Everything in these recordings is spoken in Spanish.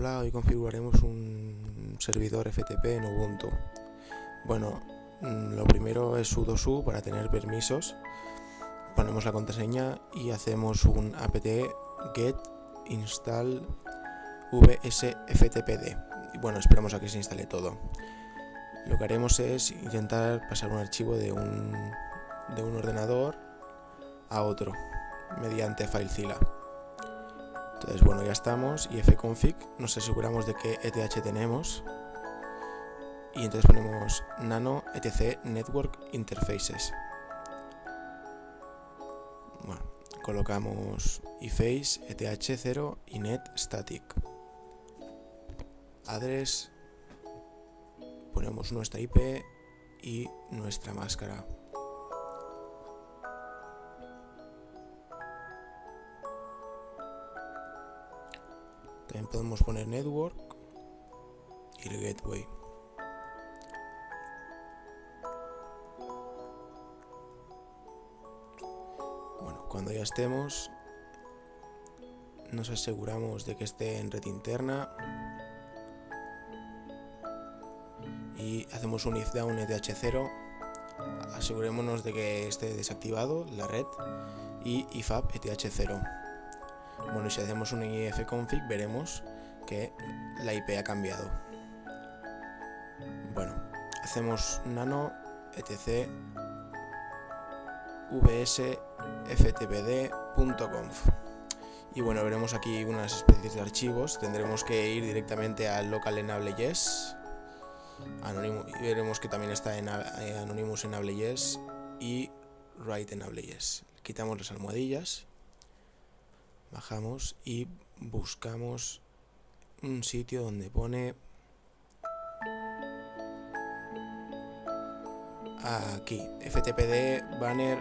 Hola, hoy configuraremos un servidor FTP en Ubuntu. Bueno, mm, lo primero es sudo su para tener permisos. Ponemos la contraseña y hacemos un apt get install vsftpd. Bueno, esperamos a que se instale todo. Lo que haremos es intentar pasar un archivo de un, de un ordenador a otro mediante FileZilla. Entonces, bueno, ya estamos y fconfig nos aseguramos de que ETH tenemos y entonces ponemos nano etc network interfaces. Bueno, colocamos iface eth0 y net static. Address, ponemos nuestra IP y nuestra máscara. También podemos poner network y el gateway. Bueno, cuando ya estemos, nos aseguramos de que esté en red interna y hacemos un if down eth0 asegurémonos de que esté desactivado la red y ifab eth0 bueno, y si hacemos un ifconfig veremos que la IP ha cambiado. Bueno, hacemos nano etc vsftpd.conf y bueno, veremos aquí unas especies de archivos. Tendremos que ir directamente al local enable yes y veremos que también está en eh, Anonymous enable yes y write enable yes. Quitamos las almohadillas bajamos y buscamos un sitio donde pone aquí ftpd banner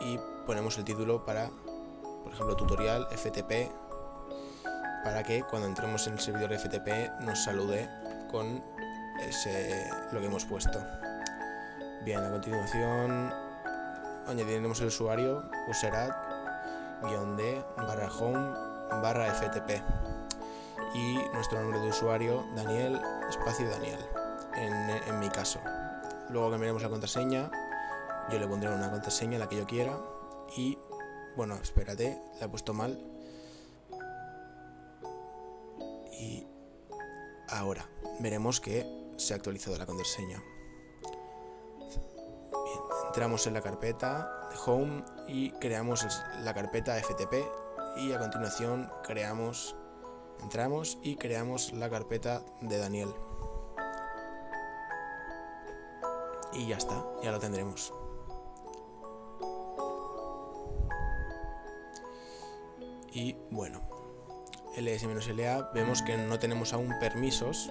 y ponemos el título para por ejemplo tutorial ftp para que cuando entremos en el servidor ftp nos salude con ese lo que hemos puesto. Bien a continuación añadiremos el usuario userat d barra home barra ftp y nuestro nombre de usuario Daniel espacio Daniel en, mi caso. Luego cambiaremos la contraseña yo le pondré una contraseña la que yo quiera y bueno espérate la he puesto mal. Y ahora veremos que se ha actualizado la contraseña entramos en la carpeta de Home y creamos la carpeta FTP y a continuación creamos, entramos y creamos la carpeta de Daniel. Y ya está, ya lo tendremos. Y bueno, ls-la vemos que no tenemos aún permisos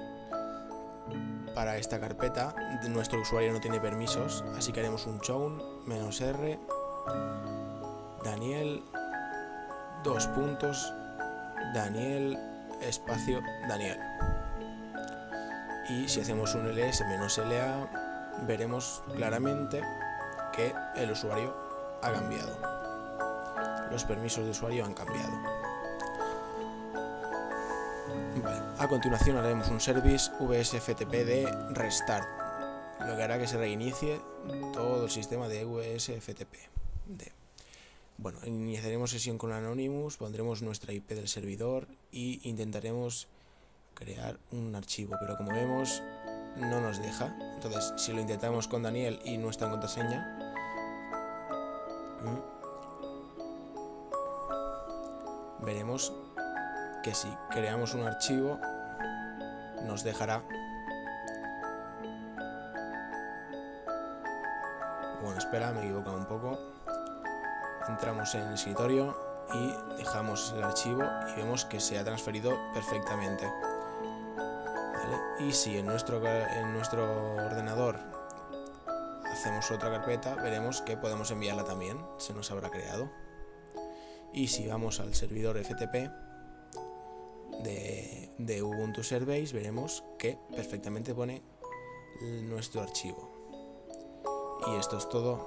para esta carpeta. Nuestro usuario no tiene permisos, así que haremos un chown r. Daniel dos puntos. Daniel espacio Daniel. Y si hacemos un ls menos la veremos claramente que el usuario ha cambiado. Los permisos de usuario han cambiado A continuación haremos un service vsftp de restart, lo que hará que se reinicie todo el sistema de vsftp. Bueno, iniciaremos sesión con Anonymous, pondremos nuestra IP del servidor y intentaremos crear un archivo, pero como vemos no nos deja. Entonces, si lo intentamos con Daniel y nuestra contraseña, veremos que si creamos un archivo nos dejará. Bueno espera me he equivocado un poco. Entramos en el escritorio y dejamos el archivo y vemos que se ha transferido perfectamente. Y si en nuestro, en nuestro ordenador hacemos otra carpeta veremos que podemos enviarla también. Se nos habrá creado. Y si vamos al servidor FTP de, Ubuntu Service veremos que perfectamente pone nuestro archivo. Y esto es todo.